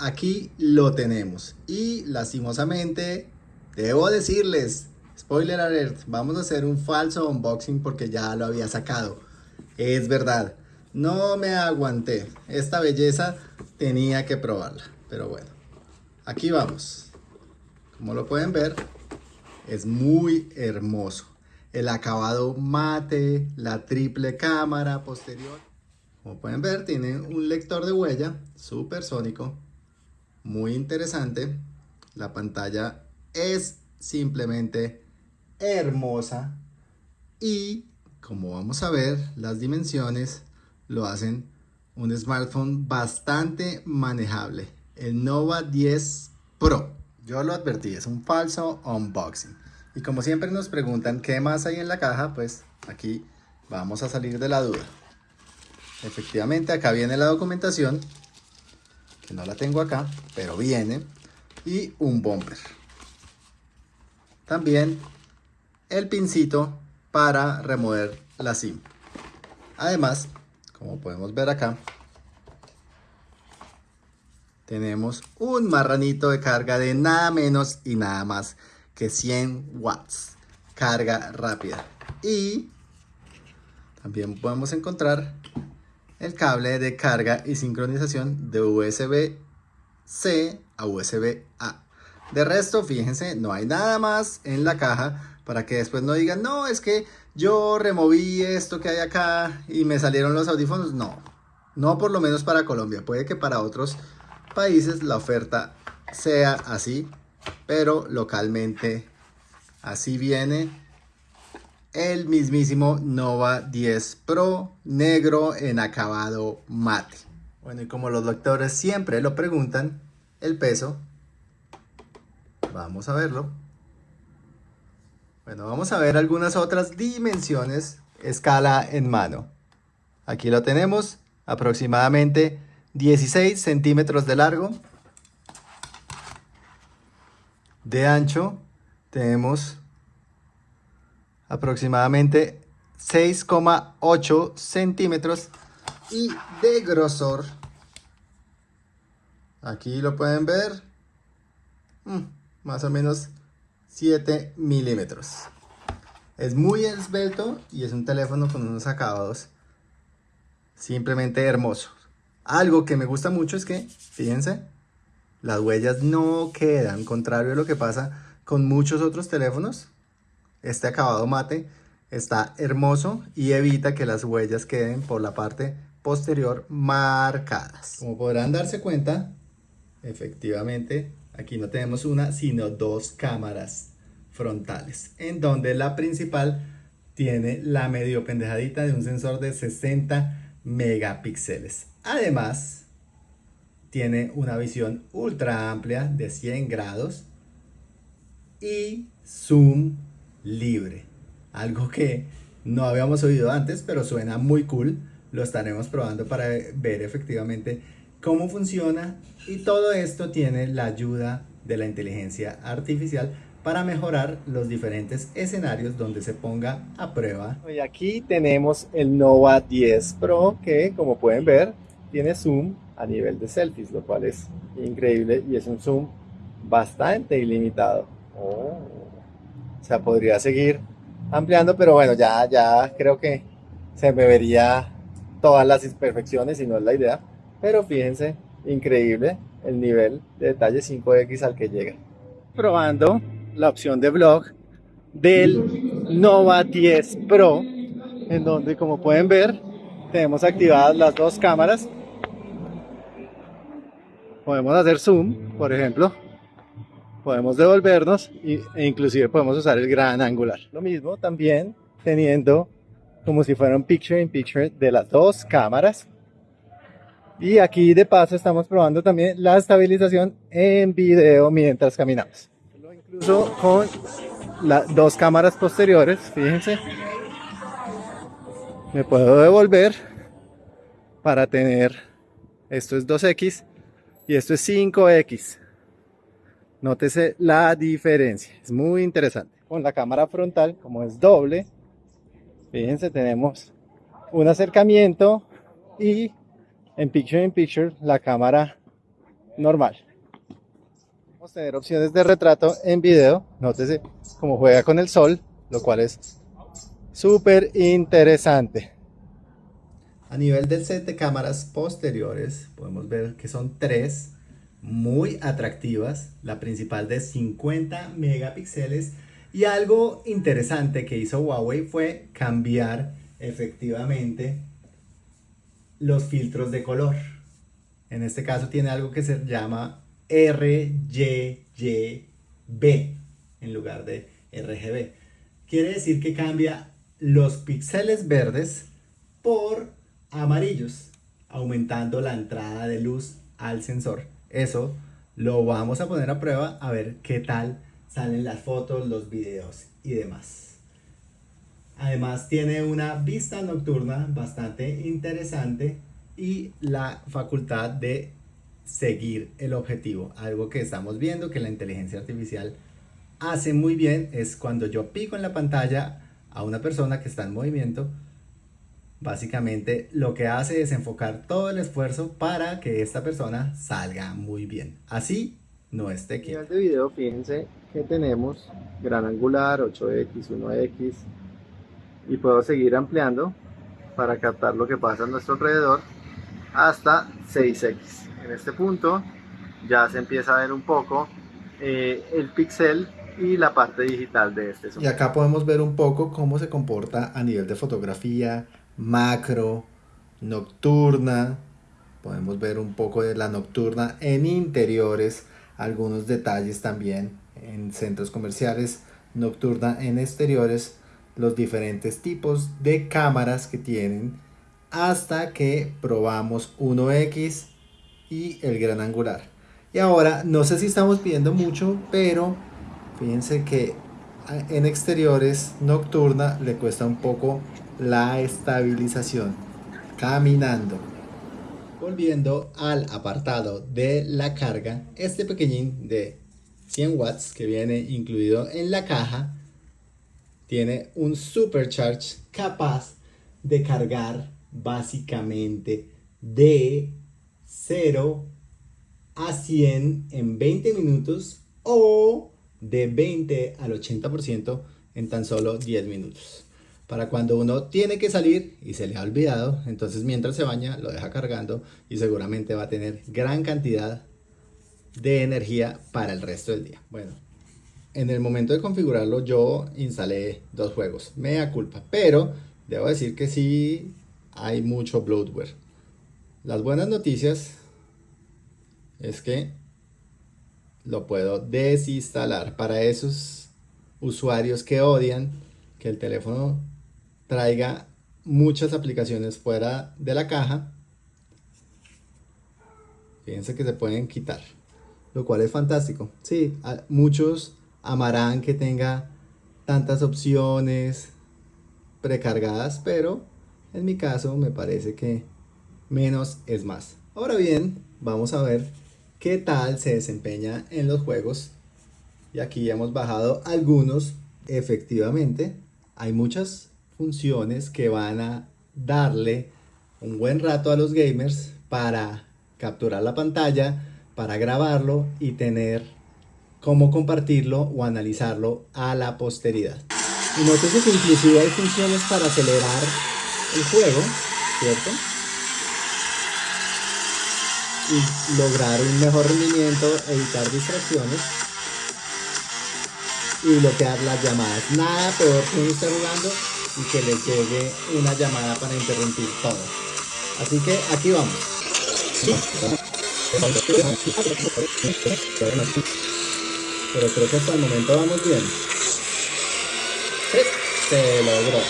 aquí lo tenemos. Y lastimosamente, debo decirles, spoiler alert, vamos a hacer un falso unboxing porque ya lo había sacado. Es verdad, no me aguanté. Esta belleza tenía que probarla. Pero bueno, aquí vamos. Como lo pueden ver, es muy hermoso. El acabado mate, la triple cámara posterior. Como pueden ver, tiene un lector de huella supersónico. Muy interesante. La pantalla es simplemente hermosa. Y como vamos a ver, las dimensiones lo hacen un smartphone bastante manejable. El Nova 10 Pro. Yo lo advertí, es un falso unboxing. Y como siempre nos preguntan qué más hay en la caja, pues aquí vamos a salir de la duda. Efectivamente acá viene la documentación, que no la tengo acá, pero viene, y un bumper. También el pincito para remover la SIM. Además, como podemos ver acá, tenemos un marranito de carga de nada menos y nada más que 100 watts. Carga rápida. Y también podemos encontrar el cable de carga y sincronización de USB-C a USB-A. De resto, fíjense, no hay nada más en la caja para que después no digan, no, es que yo removí esto que hay acá y me salieron los audífonos. No, no por lo menos para Colombia. Puede que para otros países la oferta sea así, pero localmente así viene el mismísimo Nova 10 Pro negro en acabado mate. Bueno, y como los doctores siempre lo preguntan, el peso, vamos a verlo. Bueno, vamos a ver algunas otras dimensiones, escala en mano. Aquí lo tenemos, aproximadamente 16 centímetros de largo. De ancho tenemos aproximadamente 6,8 centímetros y de grosor. Aquí lo pueden ver. Mm, más o menos 7 milímetros. Es muy esbelto y es un teléfono con unos acabados simplemente hermoso algo que me gusta mucho es que fíjense las huellas no quedan contrario a lo que pasa con muchos otros teléfonos este acabado mate está hermoso y evita que las huellas queden por la parte posterior marcadas. Como podrán darse cuenta, efectivamente aquí no tenemos una sino dos cámaras frontales en donde la principal tiene la medio pendejadita de un sensor de 60 megapíxeles. Además, tiene una visión ultra amplia de 100 grados y zoom libre. Algo que no habíamos oído antes, pero suena muy cool. Lo estaremos probando para ver efectivamente cómo funciona. Y todo esto tiene la ayuda de la inteligencia artificial para mejorar los diferentes escenarios donde se ponga a prueba. Y aquí tenemos el Nova 10 Pro que como pueden ver tiene zoom a nivel de selfies, lo cual es increíble y es un zoom bastante ilimitado. Oh. O sea, podría seguir ampliando, pero bueno, ya, ya creo que se me vería todas las imperfecciones y no es la idea. Pero fíjense, increíble el nivel de detalle 5X al que llega. Probando la opción de vlog del Nova 10 Pro, en donde como pueden ver, tenemos activadas las dos cámaras. Podemos hacer zoom, por ejemplo, podemos devolvernos e inclusive podemos usar el gran angular. Lo mismo también teniendo como si fuera un picture in picture de las dos cámaras. Y aquí de paso estamos probando también la estabilización en video mientras caminamos. Incluso con las dos cámaras posteriores, fíjense. Me puedo devolver para tener, esto es 2X y esto es 5X. Nótese la diferencia, es muy interesante. Con la cámara frontal, como es doble, fíjense, tenemos un acercamiento y en Picture in Picture la cámara normal. Vamos a tener opciones de retrato en video. Nótese cómo juega con el sol, lo cual es súper interesante. A nivel del set de cámaras posteriores, podemos ver que son tres muy atractivas. La principal de 50 megapíxeles. Y algo interesante que hizo Huawei fue cambiar efectivamente los filtros de color. En este caso tiene algo que se llama RGB en lugar de RGB. Quiere decir que cambia los píxeles verdes por amarillos, aumentando la entrada de luz al sensor. Eso lo vamos a poner a prueba a ver qué tal salen las fotos, los videos y demás. Además tiene una vista nocturna bastante interesante y la facultad de seguir el objetivo. Algo que estamos viendo que la inteligencia artificial hace muy bien es cuando yo pico en la pantalla a una persona que está en movimiento, básicamente lo que hace es enfocar todo el esfuerzo para que esta persona salga muy bien. Así no esté quieto. de video, fíjense que tenemos gran angular, 8x, 1x y puedo seguir ampliando para captar lo que pasa a nuestro alrededor hasta 6x. En este punto ya se empieza a ver un poco eh, el pixel y la parte digital de este. Y acá podemos ver un poco cómo se comporta a nivel de fotografía, macro, nocturna. Podemos ver un poco de la nocturna en interiores, algunos detalles también en centros comerciales, nocturna en exteriores, los diferentes tipos de cámaras que tienen hasta que probamos 1X y el gran angular. Y ahora, no sé si estamos viendo mucho, pero Fíjense que en exteriores nocturna le cuesta un poco la estabilización caminando. Volviendo al apartado de la carga, este pequeñín de 100 watts que viene incluido en la caja tiene un supercharge capaz de cargar básicamente de 0 a 100 en 20 minutos o de 20 al 80% en tan solo 10 minutos. Para cuando uno tiene que salir y se le ha olvidado, entonces mientras se baña lo deja cargando y seguramente va a tener gran cantidad de energía para el resto del día. Bueno, en el momento de configurarlo yo instalé dos juegos, mea culpa, pero debo decir que sí hay mucho bloatware. Las buenas noticias es que lo puedo desinstalar para esos usuarios que odian que el teléfono traiga muchas aplicaciones fuera de la caja fíjense que se pueden quitar lo cual es fantástico sí, muchos amarán que tenga tantas opciones precargadas pero en mi caso me parece que menos es más ahora bien vamos a ver qué tal se desempeña en los juegos. Y aquí hemos bajado algunos. Efectivamente, hay muchas funciones que van a darle un buen rato a los gamers para capturar la pantalla, para grabarlo y tener cómo compartirlo o analizarlo a la posteridad. Y nótese que inclusive hay funciones para acelerar el juego, ¿cierto? y lograr un mejor rendimiento, evitar distracciones y bloquear las llamadas. Nada peor que uno esté jugando y que le llegue una llamada para interrumpir todo. Así que aquí vamos. Pero creo que hasta el momento vamos bien. Se logró.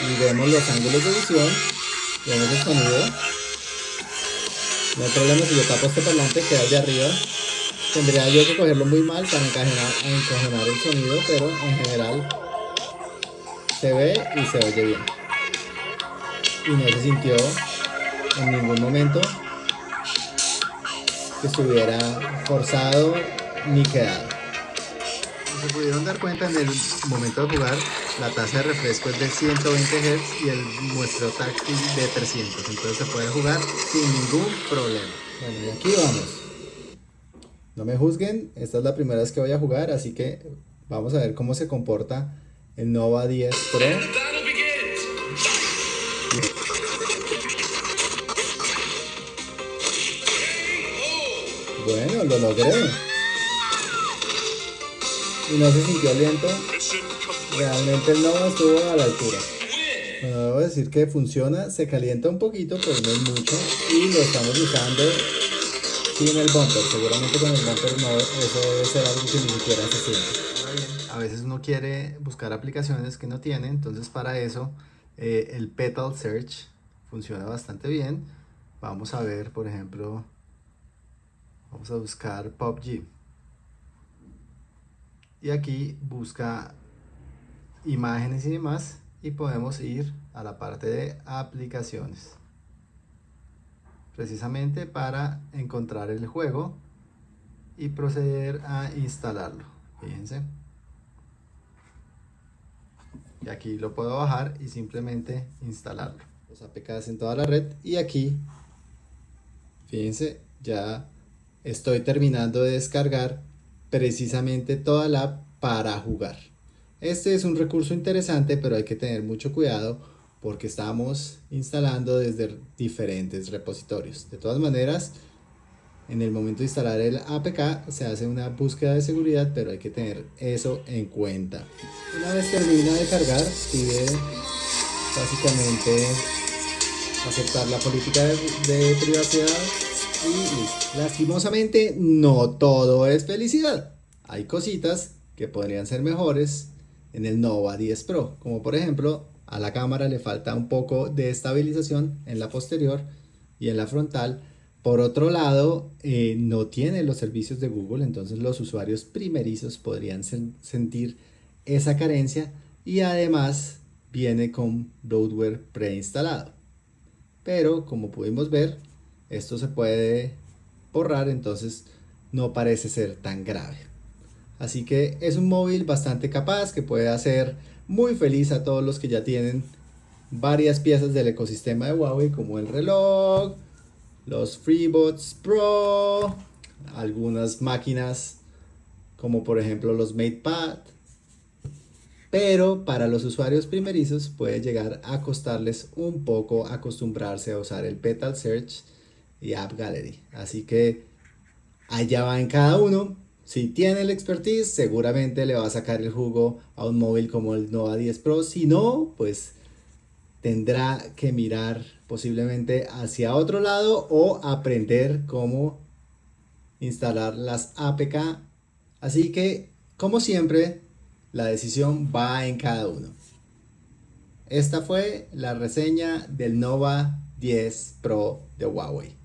Y vemos los ángulos de visión, vemos el sonido no hay problema si yo tapo este parlante que hay de arriba. Tendría yo que cogerlo muy mal para encajonar, el sonido, pero en general se ve y se oye bien. Y no se sintió en ningún momento que estuviera forzado ni quedado. se pudieron dar cuenta en el momento de jugar, la tasa de refresco es de 120 Hz y el muestreo táctil de 300, entonces se puede jugar sin ningún problema. Bueno, y aquí vamos. No me juzguen, esta es la primera vez que voy a jugar, así que vamos a ver cómo se comporta el Nova 10 Pro. Bueno, lo logré. Y no se sintió lento. Realmente el Nova estuvo a la altura. Bueno, debo decir que funciona, se calienta un poquito, pero no es mucho. Y lo estamos usando sin el bumper. Seguramente con el bumper no, eso debe ser algo que ni siquiera se siente. A veces uno quiere buscar aplicaciones que no tiene, entonces para eso eh, el Petal Search funciona bastante bien. Vamos a ver, por ejemplo, vamos a buscar PUBG. Y aquí busca imágenes y demás y podemos ir a la parte de aplicaciones precisamente para encontrar el juego y proceder a instalarlo fíjense y aquí lo puedo bajar y simplemente instalarlo los APKs en toda la red y aquí fíjense ya estoy terminando de descargar precisamente toda la app para jugar este es un recurso interesante, pero hay que tener mucho cuidado porque estamos instalando desde diferentes repositorios. De todas maneras, en el momento de instalar el APK se hace una búsqueda de seguridad, pero hay que tener eso en cuenta. Una vez termina de cargar, pide básicamente aceptar la política de, de privacidad y lastimosamente no todo es felicidad. Hay cositas que podrían ser mejores en el Nova 10 Pro, como por ejemplo a la cámara le falta un poco de estabilización en la posterior y en la frontal. Por otro lado, eh, no tiene los servicios de Google, entonces los usuarios primerizos podrían sentir esa carencia y además viene con bloatware preinstalado. Pero como pudimos ver, esto se puede borrar, entonces no parece ser tan grave. Así que es un móvil bastante capaz que puede hacer muy feliz a todos los que ya tienen varias piezas del ecosistema de Huawei como el reloj, los FreeBots Pro, algunas máquinas como por ejemplo los MatePad. Pero para los usuarios primerizos puede llegar a costarles un poco acostumbrarse a usar el Petal Search y App Gallery. Así que allá va en cada uno. Si tiene el expertise, seguramente le va a sacar el jugo a un móvil como el Nova 10 Pro. Si no, pues tendrá que mirar posiblemente hacia otro lado o aprender cómo instalar las APK. Así que, como siempre, la decisión va en cada uno. Esta fue la reseña del Nova 10 Pro de Huawei.